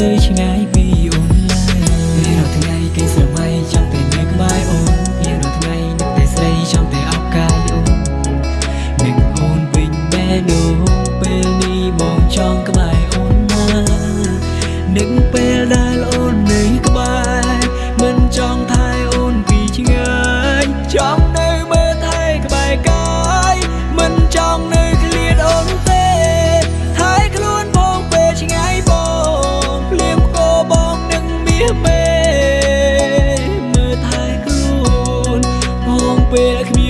ទៅឆ្ងាយពីអូនឡើយមានរាល់ថ្ងៃគេស្រមៃចង់តែនៅក្បែរអូនមានរាល់ថ្ងៃនឹកតែស្រីចង់តែអបកាយអូននឹងអូនវិញមែនអូពេលនេះមកចង់ក្បែរអូនណានឹងពេលដែល ពេលគ្មាន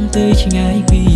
ងទៅឆ្ងាយពី